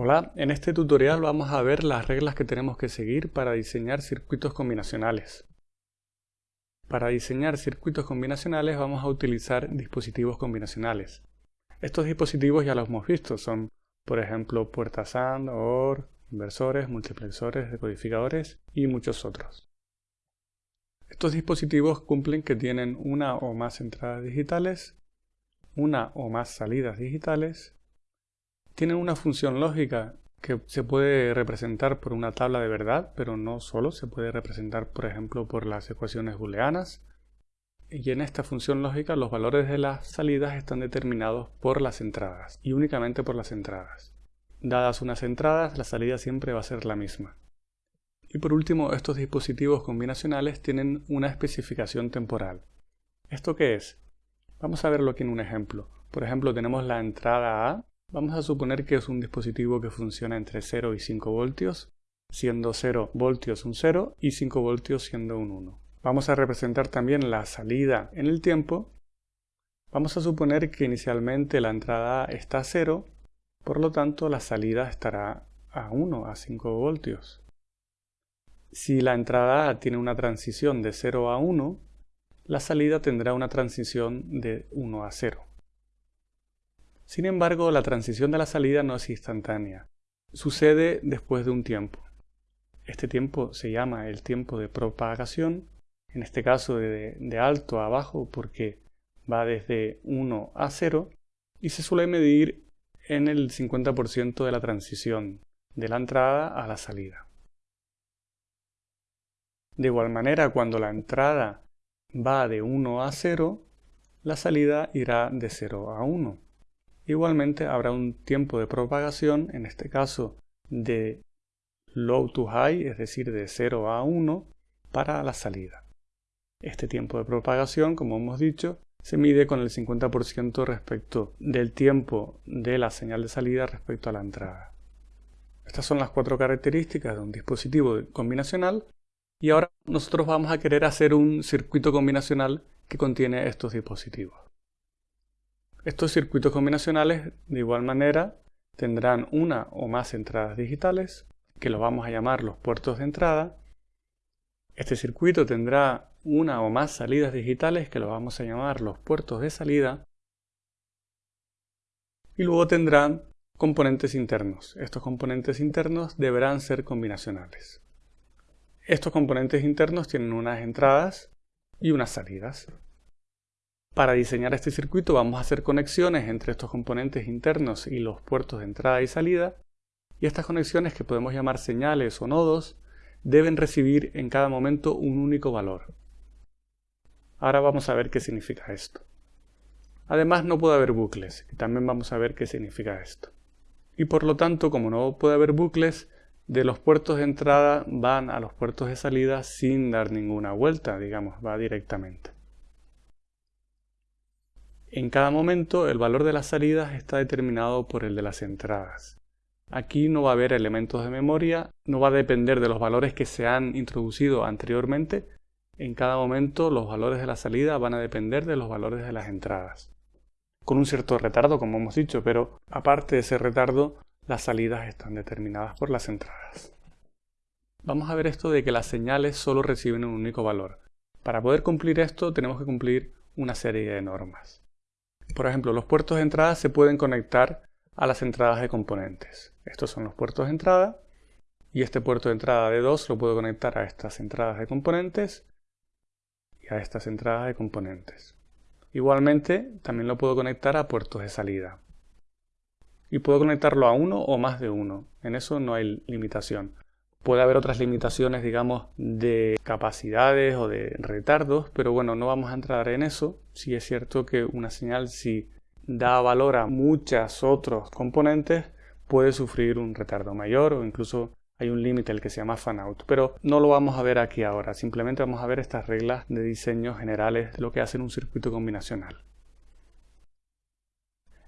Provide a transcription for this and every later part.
Hola, en este tutorial vamos a ver las reglas que tenemos que seguir para diseñar circuitos combinacionales. Para diseñar circuitos combinacionales vamos a utilizar dispositivos combinacionales. Estos dispositivos ya los hemos visto, son por ejemplo puertas AND, OR, inversores, multiplexores, decodificadores y muchos otros. Estos dispositivos cumplen que tienen una o más entradas digitales, una o más salidas digitales tienen una función lógica que se puede representar por una tabla de verdad, pero no solo, se puede representar por ejemplo por las ecuaciones booleanas. Y en esta función lógica los valores de las salidas están determinados por las entradas, y únicamente por las entradas. Dadas unas entradas, la salida siempre va a ser la misma. Y por último, estos dispositivos combinacionales tienen una especificación temporal. ¿Esto qué es? Vamos a verlo aquí en un ejemplo. Por ejemplo, tenemos la entrada A Vamos a suponer que es un dispositivo que funciona entre 0 y 5 voltios, siendo 0 voltios un 0 y 5 voltios siendo un 1. Vamos a representar también la salida en el tiempo. Vamos a suponer que inicialmente la entrada está a 0, por lo tanto la salida estará a 1, a 5 voltios. Si la entrada A tiene una transición de 0 a 1, la salida tendrá una transición de 1 a 0. Sin embargo, la transición de la salida no es instantánea. Sucede después de un tiempo. Este tiempo se llama el tiempo de propagación, en este caso de, alto a bajo porque va desde 1 a 0 y se suele medir en el 50% de la transición de la entrada a la salida. De igual manera, cuando la entrada va de 1 a 0, la salida irá de 0 a 1. Igualmente habrá un tiempo de propagación, en este caso de low to high, es decir, de 0 a 1, para la salida. Este tiempo de propagación, como hemos dicho, se mide con el 50% respecto del tiempo de la señal de salida respecto a la entrada. Estas son las cuatro características de un dispositivo combinacional y ahora nosotros vamos a querer hacer un circuito combinacional que contiene estos dispositivos. Estos circuitos combinacionales, de igual manera, tendrán una o más entradas digitales, que los vamos a llamar los puertos de entrada. Este circuito tendrá una o más salidas digitales, que los vamos a llamar los puertos de salida. Y luego tendrán componentes internos. Estos componentes internos deberán ser combinacionales. Estos componentes internos tienen unas entradas y unas salidas. Para diseñar este circuito vamos a hacer conexiones entre estos componentes internos y los puertos de entrada y salida, y estas conexiones que podemos llamar señales o nodos deben recibir en cada momento un único valor. Ahora vamos a ver qué significa esto. Además no puede haber bucles, y también vamos a ver qué significa esto. Y por lo tanto, como no puede haber bucles, de los puertos de entrada van a los puertos de salida sin dar ninguna vuelta, digamos, va directamente. En cada momento el valor de las salidas está determinado por el de las entradas. Aquí no va a haber elementos de memoria, no va a depender de los valores que se han introducido anteriormente. En cada momento los valores de la salida van a depender de los valores de las entradas. Con un cierto retardo, como hemos dicho, pero aparte de ese retardo, las salidas están determinadas por las entradas. Vamos a ver esto de que las señales solo reciben un único valor. Para poder cumplir esto tenemos que cumplir una serie de normas. Por ejemplo, los puertos de entrada se pueden conectar a las entradas de componentes. Estos son los puertos de entrada y este puerto de entrada de 2 lo puedo conectar a estas entradas de componentes y a estas entradas de componentes. Igualmente, también lo puedo conectar a puertos de salida. Y puedo conectarlo a uno o más de uno. En eso no hay limitación. Puede haber otras limitaciones, digamos, de capacidades o de retardos, pero bueno, no vamos a entrar en eso. Si es cierto que una señal, si da valor a muchos otros componentes, puede sufrir un retardo mayor o incluso hay un límite, el que se llama fanout. Pero no lo vamos a ver aquí ahora, simplemente vamos a ver estas reglas de diseño generales de lo que hace un circuito combinacional.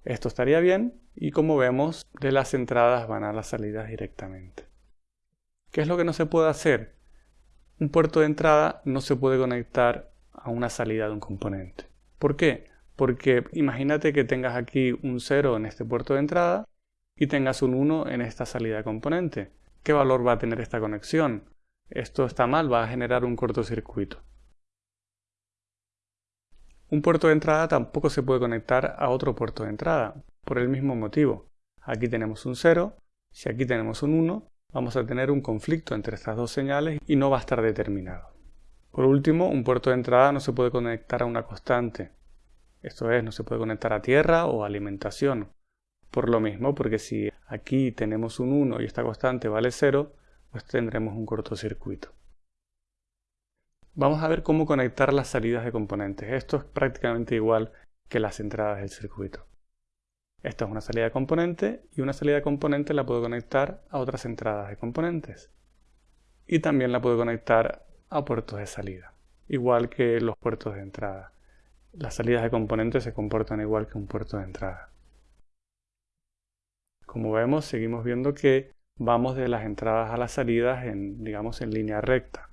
Esto estaría bien y como vemos, de las entradas van a las salidas directamente. ¿Qué es lo que no se puede hacer? Un puerto de entrada no se puede conectar a una salida de un componente. ¿Por qué? Porque imagínate que tengas aquí un 0 en este puerto de entrada y tengas un 1 en esta salida de componente. ¿Qué valor va a tener esta conexión? Esto está mal, va a generar un cortocircuito. Un puerto de entrada tampoco se puede conectar a otro puerto de entrada, por el mismo motivo. Aquí tenemos un 0, si aquí tenemos un 1, vamos a tener un conflicto entre estas dos señales y no va a estar determinado. Por último, un puerto de entrada no se puede conectar a una constante. Esto es, no se puede conectar a tierra o alimentación. Por lo mismo, porque si aquí tenemos un 1 y esta constante vale 0, pues tendremos un cortocircuito. Vamos a ver cómo conectar las salidas de componentes. Esto es prácticamente igual que las entradas del circuito. Esta es una salida de componente y una salida de componente la puedo conectar a otras entradas de componentes. Y también la puedo conectar a puertos de salida, igual que los puertos de entrada. Las salidas de componentes se comportan igual que un puerto de entrada. Como vemos, seguimos viendo que vamos de las entradas a las salidas en, digamos, en línea recta.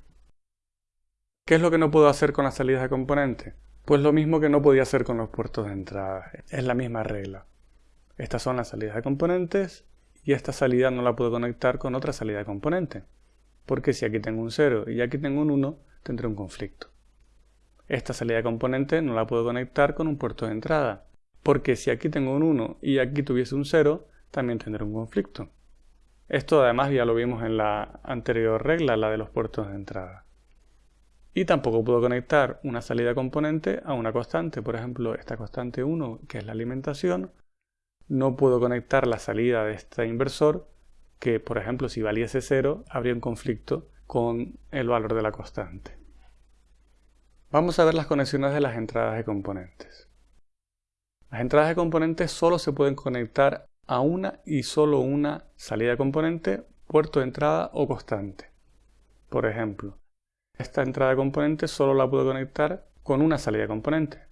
¿Qué es lo que no puedo hacer con las salidas de componente? Pues lo mismo que no podía hacer con los puertos de entrada. Es la misma regla. Estas son las salidas de componentes y esta salida no la puedo conectar con otra salida de componente. Porque si aquí tengo un 0 y aquí tengo un 1, tendré un conflicto. Esta salida de componente no la puedo conectar con un puerto de entrada. Porque si aquí tengo un 1 y aquí tuviese un 0, también tendré un conflicto. Esto además ya lo vimos en la anterior regla, la de los puertos de entrada. Y tampoco puedo conectar una salida componente a una constante. Por ejemplo, esta constante 1, que es la alimentación, no puedo conectar la salida de este inversor, que por ejemplo si valiese 0, habría un conflicto con el valor de la constante. Vamos a ver las conexiones de las entradas de componentes. Las entradas de componentes solo se pueden conectar a una y solo una salida de componente, puerto de entrada o constante. Por ejemplo, esta entrada de componente solo la puedo conectar con una salida de componente.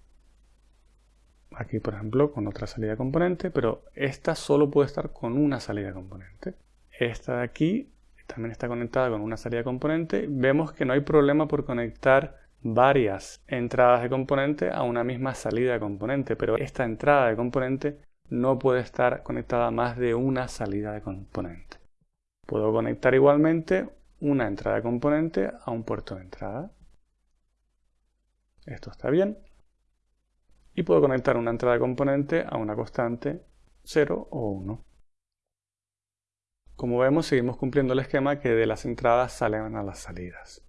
Aquí, por ejemplo, con otra salida componente, pero esta solo puede estar con una salida componente. Esta de aquí también está conectada con una salida componente. Vemos que no hay problema por conectar varias entradas de componente a una misma salida de componente, pero esta entrada de componente no puede estar conectada a más de una salida de componente. Puedo conectar igualmente una entrada de componente a un puerto de entrada. Esto está bien. Y puedo conectar una entrada componente a una constante 0 o 1. Como vemos, seguimos cumpliendo el esquema que de las entradas salen a las salidas.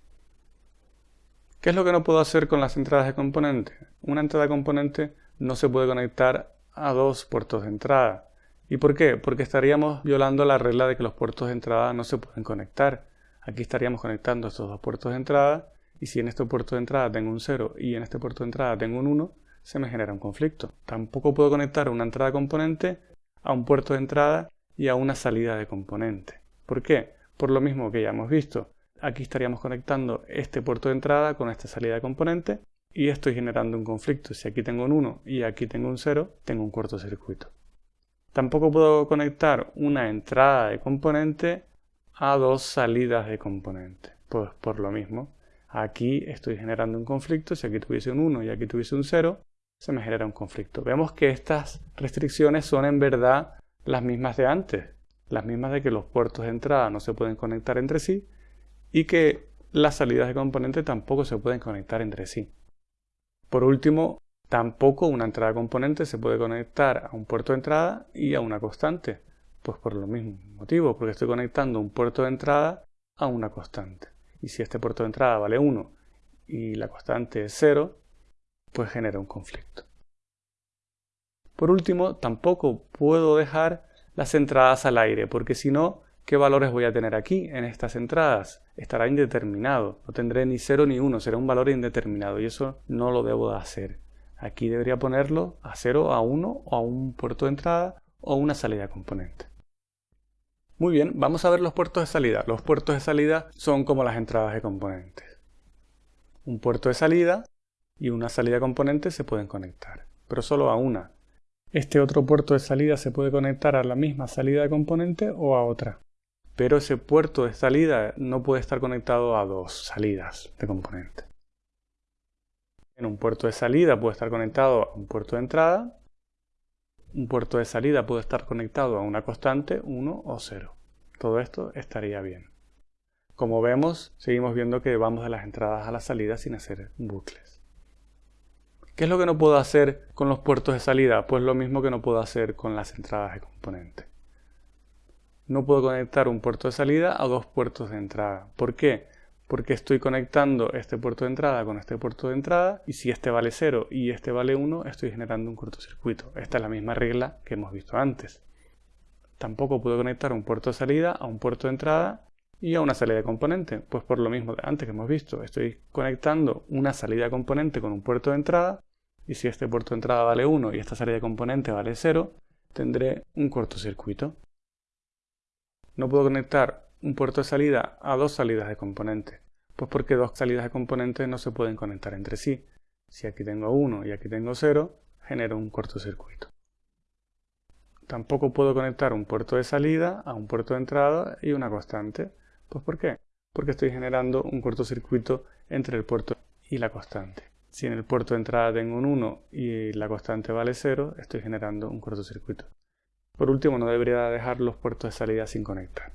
¿Qué es lo que no puedo hacer con las entradas de componente? Una entrada componente no se puede conectar a dos puertos de entrada. ¿Y por qué? Porque estaríamos violando la regla de que los puertos de entrada no se pueden conectar. Aquí estaríamos conectando estos dos puertos de entrada y si en este puerto de entrada tengo un 0 y en este puerto de entrada tengo un 1, se me genera un conflicto. Tampoco puedo conectar una entrada componente a un puerto de entrada y a una salida de componente. ¿Por qué? Por lo mismo que ya hemos visto. Aquí estaríamos conectando este puerto de entrada con esta salida de componente y estoy generando un conflicto. Si aquí tengo un 1 y aquí tengo un 0, tengo un cortocircuito. Tampoco puedo conectar una entrada de componente a dos salidas de componente. Pues por lo mismo, aquí estoy generando un conflicto, si aquí tuviese un 1 y aquí tuviese un 0, se me genera un conflicto. Vemos que estas restricciones son en verdad las mismas de antes, las mismas de que los puertos de entrada no se pueden conectar entre sí y que las salidas de componente tampoco se pueden conectar entre sí. Por último, tampoco una entrada de componente se puede conectar a un puerto de entrada y a una constante. Pues por lo mismo motivo, porque estoy conectando un puerto de entrada a una constante. Y si este puerto de entrada vale 1 y la constante es 0, pues genera un conflicto. Por último, tampoco puedo dejar las entradas al aire, porque si no, ¿qué valores voy a tener aquí en estas entradas? Estará indeterminado, no tendré ni 0 ni 1, será un valor indeterminado y eso no lo debo de hacer. Aquí debería ponerlo a 0, a 1 o a un puerto de entrada o una salida componente. Muy bien, vamos a ver los puertos de salida. Los puertos de salida son como las entradas de componentes. Un puerto de salida y una salida componente se pueden conectar, pero solo a una. Este otro puerto de salida se puede conectar a la misma salida de componente o a otra. Pero ese puerto de salida no puede estar conectado a dos salidas de componente. En un puerto de salida puede estar conectado a un puerto de entrada un puerto de salida puede estar conectado a una constante 1 o 0. Todo esto estaría bien. Como vemos, seguimos viendo que vamos de las entradas a las salidas sin hacer bucles. ¿Qué es lo que no puedo hacer con los puertos de salida? Pues lo mismo que no puedo hacer con las entradas de componente. No puedo conectar un puerto de salida a dos puertos de entrada. ¿Por qué? Porque estoy conectando este puerto de entrada con este puerto de entrada y si este vale 0 y este vale 1 estoy generando un cortocircuito. Esta es la misma regla que hemos visto antes. Tampoco puedo conectar un puerto de salida a un puerto de entrada y a una salida de componente. Pues por lo mismo de antes que hemos visto, estoy conectando una salida de componente con un puerto de entrada y si este puerto de entrada vale 1 y esta salida de componente vale 0, tendré un cortocircuito. No puedo conectar un puerto de salida a dos salidas de componente, pues porque dos salidas de componente no se pueden conectar entre sí. Si aquí tengo 1 y aquí tengo 0, genero un cortocircuito. Tampoco puedo conectar un puerto de salida a un puerto de entrada y una constante. Pues ¿por qué? Porque estoy generando un cortocircuito entre el puerto y la constante. Si en el puerto de entrada tengo un 1 y la constante vale 0, estoy generando un cortocircuito. Por último, no debería dejar los puertos de salida sin conectar.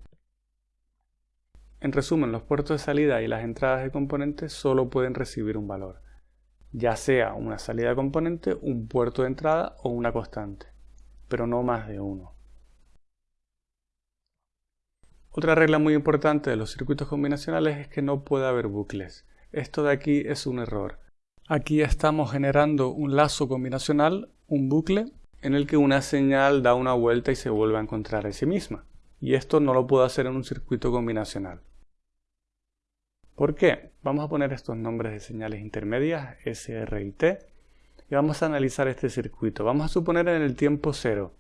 En resumen, los puertos de salida y las entradas de componentes solo pueden recibir un valor, ya sea una salida de componente, un puerto de entrada o una constante, pero no más de uno. Otra regla muy importante de los circuitos combinacionales es que no puede haber bucles. Esto de aquí es un error. Aquí estamos generando un lazo combinacional, un bucle, en el que una señal da una vuelta y se vuelve a encontrar a sí misma. Y esto no lo puedo hacer en un circuito combinacional. ¿Por qué? Vamos a poner estos nombres de señales intermedias, S, R y T, y vamos a analizar este circuito. Vamos a suponer en el tiempo 0.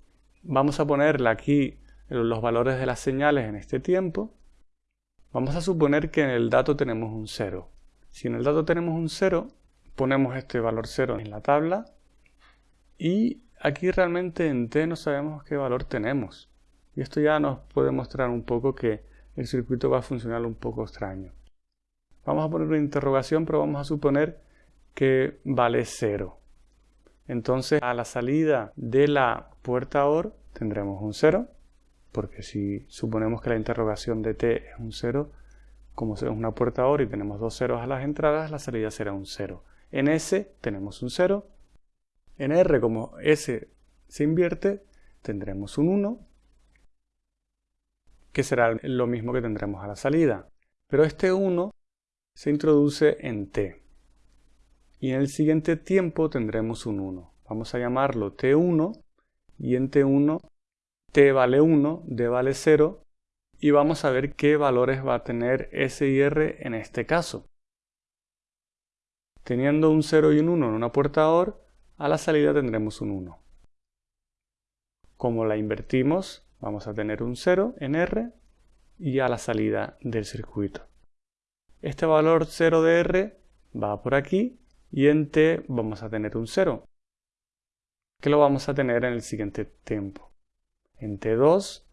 Vamos a ponerle aquí los valores de las señales en este tiempo, vamos a suponer que en el dato tenemos un 0. Si en el dato tenemos un 0, ponemos este valor 0 en la tabla y aquí realmente en t no sabemos qué valor tenemos. Y esto ya nos puede mostrar un poco que el circuito va a funcionar un poco extraño. Vamos a poner una interrogación, pero vamos a suponer que vale 0. Entonces a la salida de la puerta OR tendremos un 0 porque si suponemos que la interrogación de t es un 0, como es una puerta OR y tenemos dos ceros a las entradas, la salida será un 0. En S tenemos un 0, en R como S se invierte, tendremos un 1, que será lo mismo que tendremos a la salida. Pero este 1 se introduce en t. Y en el siguiente tiempo tendremos un 1. Vamos a llamarlo t1 y en t1 t vale 1, d vale 0 y vamos a ver qué valores va a tener S y R en este caso. Teniendo un 0 y un 1 en una puerta OR, a la salida tendremos un 1. Como la invertimos, vamos a tener un 0 en R y a la salida del circuito. Este valor 0 de R va por aquí y en T vamos a tener un 0, que lo vamos a tener en el siguiente tiempo. En T2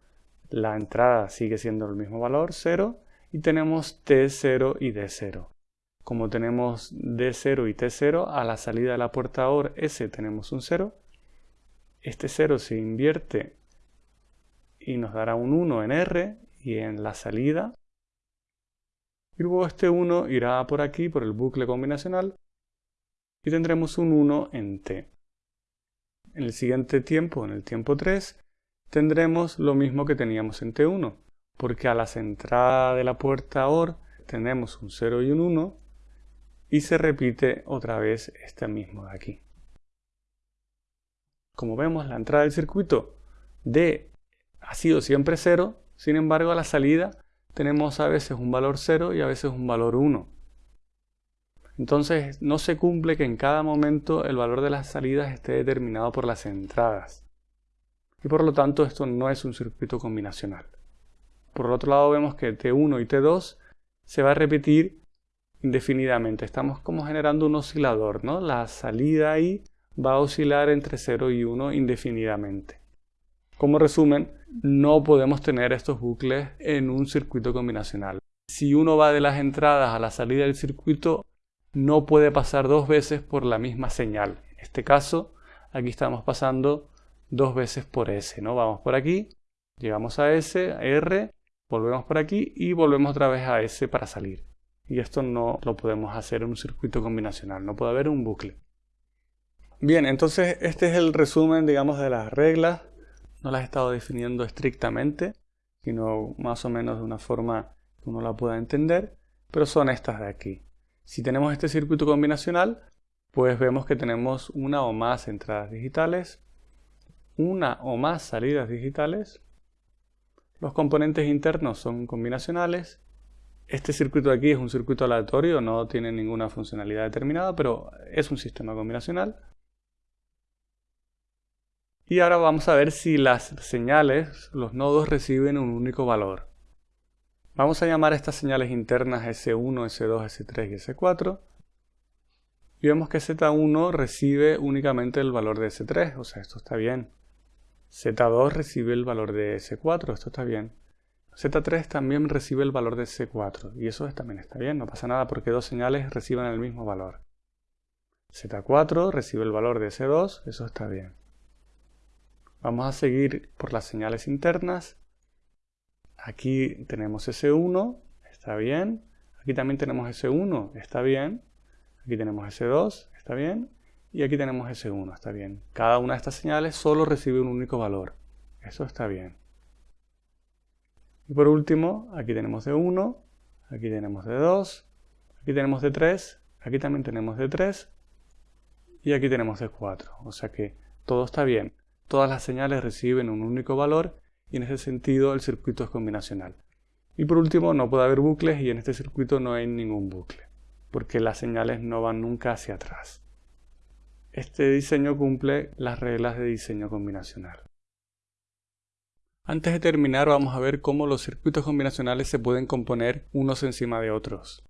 la entrada sigue siendo el mismo valor, 0, y tenemos T0 y D0. Como tenemos D0 y T0, a la salida de la puerta OR S tenemos un 0. Este 0 se invierte y nos dará un 1 en R y en la salida. Y luego este 1 irá por aquí, por el bucle combinacional, y tendremos un 1 en T. En el siguiente tiempo, en el tiempo 3, tendremos lo mismo que teníamos en T1, porque a la entradas de la puerta OR tenemos un 0 y un 1 y se repite otra vez este mismo de aquí. Como vemos, la entrada del circuito D ha sido siempre 0, sin embargo a la salida tenemos a veces un valor 0 y a veces un valor 1. Entonces no se cumple que en cada momento el valor de las salidas esté determinado por las entradas y por lo tanto esto no es un circuito combinacional. Por otro lado vemos que T1 y T2 se va a repetir indefinidamente. Estamos como generando un oscilador, ¿no? La salida ahí va a oscilar entre 0 y 1 indefinidamente. Como resumen, no podemos tener estos bucles en un circuito combinacional. Si uno va de las entradas a la salida del circuito, no puede pasar dos veces por la misma señal. En este caso, aquí estamos pasando dos veces por S, ¿no? Vamos por aquí, llegamos a S, a R, volvemos por aquí y volvemos otra vez a S para salir. Y esto no lo podemos hacer en un circuito combinacional, no puede haber un bucle. Bien, entonces este es el resumen, digamos, de las reglas. No las he estado definiendo estrictamente, sino más o menos de una forma que uno la pueda entender, pero son estas de aquí. Si tenemos este circuito combinacional, pues vemos que tenemos una o más entradas digitales, una o más salidas digitales, los componentes internos son combinacionales, este circuito aquí es un circuito aleatorio, no tiene ninguna funcionalidad determinada, pero es un sistema combinacional. Y ahora vamos a ver si las señales, los nodos reciben un único valor. Vamos a llamar a estas señales internas S1, S2, S3 y S4 y vemos que Z1 recibe únicamente el valor de S3, o sea, esto está bien. Z2 recibe el valor de S4, esto está bien. Z3 también recibe el valor de S4, y eso también está bien, no pasa nada porque dos señales reciban el mismo valor. Z4 recibe el valor de S2, eso está bien. Vamos a seguir por las señales internas. Aquí tenemos S1, está bien. Aquí también tenemos S1, está bien. Aquí tenemos S2, está bien. Y aquí tenemos S1, está bien. Cada una de estas señales solo recibe un único valor. Eso está bien. Y por último, aquí tenemos D1, aquí tenemos D2, aquí tenemos D3, aquí también tenemos D3 y aquí tenemos D4. O sea que todo está bien. Todas las señales reciben un único valor y en ese sentido el circuito es combinacional. Y por último, no puede haber bucles y en este circuito no hay ningún bucle porque las señales no van nunca hacia atrás. Este diseño cumple las reglas de diseño combinacional. Antes de terminar vamos a ver cómo los circuitos combinacionales se pueden componer unos encima de otros.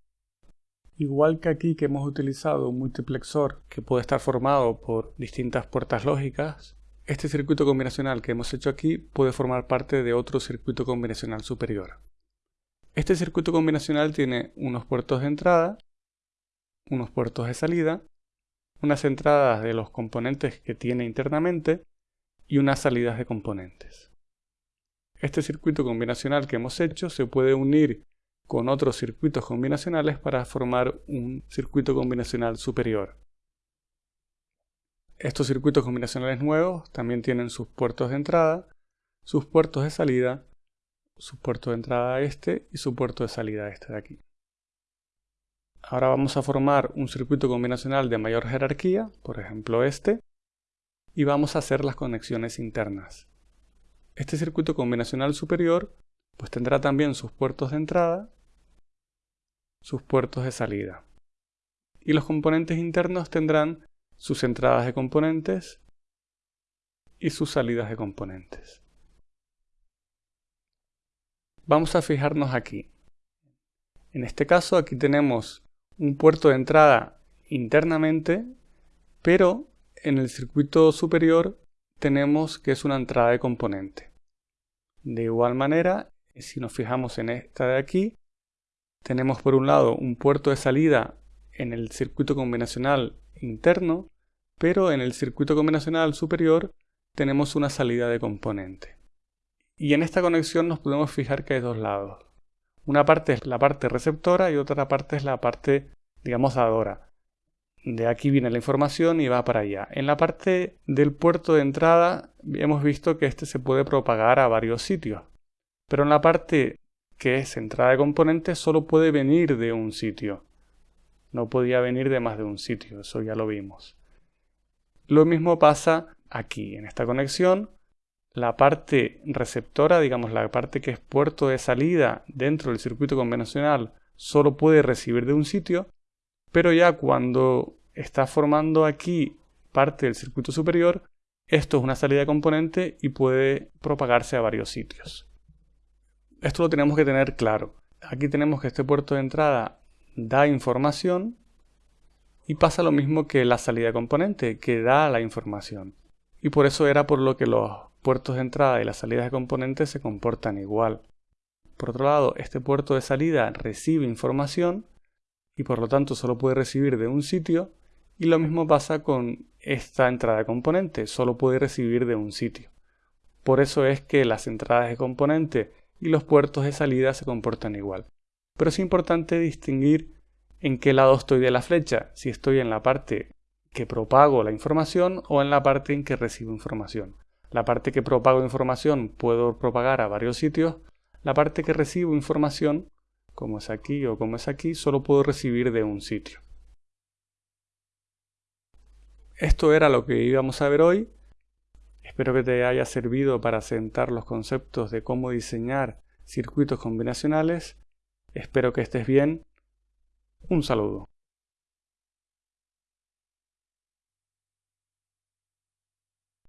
Igual que aquí que hemos utilizado un multiplexor que puede estar formado por distintas puertas lógicas, este circuito combinacional que hemos hecho aquí puede formar parte de otro circuito combinacional superior. Este circuito combinacional tiene unos puertos de entrada unos puertos de salida, unas entradas de los componentes que tiene internamente y unas salidas de componentes. Este circuito combinacional que hemos hecho se puede unir con otros circuitos combinacionales para formar un circuito combinacional superior. Estos circuitos combinacionales nuevos también tienen sus puertos de entrada, sus puertos de salida, su puerto de entrada este y su puerto de salida este de aquí. Ahora vamos a formar un circuito combinacional de mayor jerarquía, por ejemplo este, y vamos a hacer las conexiones internas. Este circuito combinacional superior pues tendrá también sus puertos de entrada, sus puertos de salida. Y los componentes internos tendrán sus entradas de componentes y sus salidas de componentes. Vamos a fijarnos aquí. En este caso aquí tenemos un puerto de entrada internamente, pero en el circuito superior tenemos que es una entrada de componente. De igual manera, si nos fijamos en esta de aquí, tenemos por un lado un puerto de salida en el circuito combinacional interno, pero en el circuito combinacional superior tenemos una salida de componente. Y en esta conexión nos podemos fijar que hay dos lados. Una parte es la parte receptora y otra parte es la parte, digamos, dadora. De aquí viene la información y va para allá. En la parte del puerto de entrada hemos visto que este se puede propagar a varios sitios. Pero en la parte que es entrada de componentes solo puede venir de un sitio. No podía venir de más de un sitio, eso ya lo vimos. Lo mismo pasa aquí, en esta conexión la parte receptora, digamos la parte que es puerto de salida dentro del circuito convencional, solo puede recibir de un sitio, pero ya cuando está formando aquí parte del circuito superior, esto es una salida componente y puede propagarse a varios sitios. Esto lo tenemos que tener claro. Aquí tenemos que este puerto de entrada da información y pasa lo mismo que la salida componente, que da la información. Y por eso era por lo que los puertos de entrada y las salidas de componentes se comportan igual. Por otro lado, este puerto de salida recibe información y por lo tanto solo puede recibir de un sitio Y lo mismo pasa con esta entrada de componente, solo puede recibir de un sitio. Por eso es que las entradas de componente y los puertos de salida se comportan igual. Pero es importante distinguir en qué lado estoy de la flecha, si estoy en la parte que propago la información o en la parte en que recibo información. La parte que propago información puedo propagar a varios sitios, la parte que recibo información, como es aquí o como es aquí, solo puedo recibir de un sitio. Esto era lo que íbamos a ver hoy. Espero que te haya servido para sentar los conceptos de cómo diseñar circuitos combinacionales. Espero que estés bien. Un saludo.